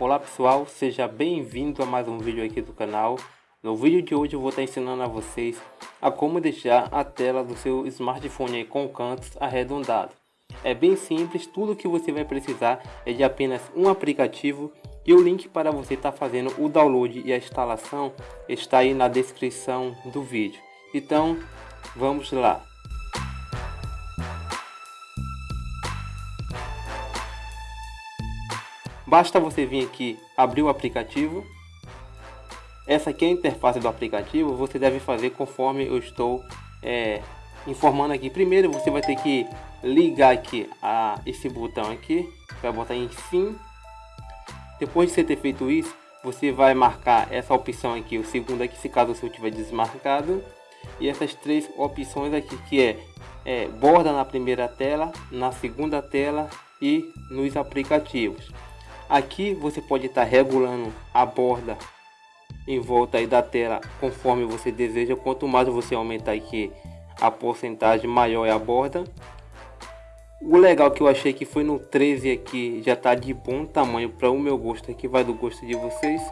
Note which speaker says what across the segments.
Speaker 1: Olá pessoal, seja bem-vindo a mais um vídeo aqui do canal. No vídeo de hoje eu vou estar ensinando a vocês a como deixar a tela do seu smartphone com cantos arredondados. É bem simples, tudo que você vai precisar é de apenas um aplicativo e o link para você estar fazendo o download e a instalação está aí na descrição do vídeo. Então, vamos lá. Basta você vir aqui, abrir o aplicativo. Essa aqui é a interface do aplicativo, você deve fazer conforme eu estou é, informando aqui. Primeiro você vai ter que ligar aqui a esse botão aqui, vai botar em sim. Depois de você ter feito isso, você vai marcar essa opção aqui, o segundo aqui, se caso seu tiver desmarcado. E essas três opções aqui, que é, é borda na primeira tela, na segunda tela e nos aplicativos. Aqui você pode estar regulando a borda em volta aí da tela conforme você deseja. Quanto mais você aumentar aqui a porcentagem, maior é a borda. O legal que eu achei que foi no 13 aqui, já tá de bom tamanho para o meu gosto aqui, vai do gosto de vocês.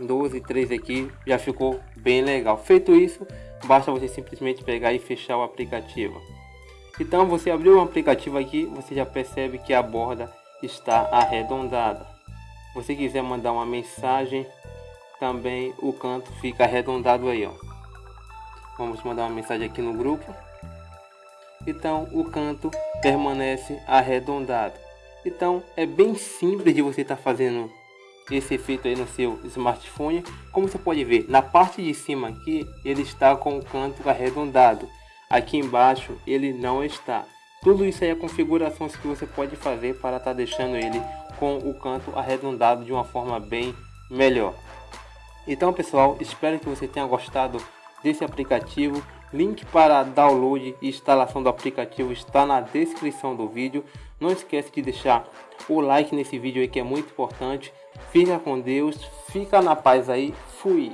Speaker 1: 12, 13 aqui, já ficou bem legal. Feito isso, basta você simplesmente pegar e fechar o aplicativo. Então você abriu o aplicativo aqui, você já percebe que a borda está arredondada. Você quiser mandar uma mensagem, também o canto fica arredondado aí, ó. Vamos mandar uma mensagem aqui no grupo. Então o canto permanece arredondado. Então é bem simples de você estar tá fazendo esse efeito aí no seu smartphone. Como você pode ver, na parte de cima aqui ele está com o canto arredondado. Aqui embaixo ele não está. Tudo isso aí é configurações que você pode fazer para estar tá deixando ele com o canto arredondado de uma forma bem melhor. Então pessoal, espero que você tenha gostado desse aplicativo. Link para download e instalação do aplicativo está na descrição do vídeo. Não esquece de deixar o like nesse vídeo aí que é muito importante. Fica com Deus, fica na paz aí, fui!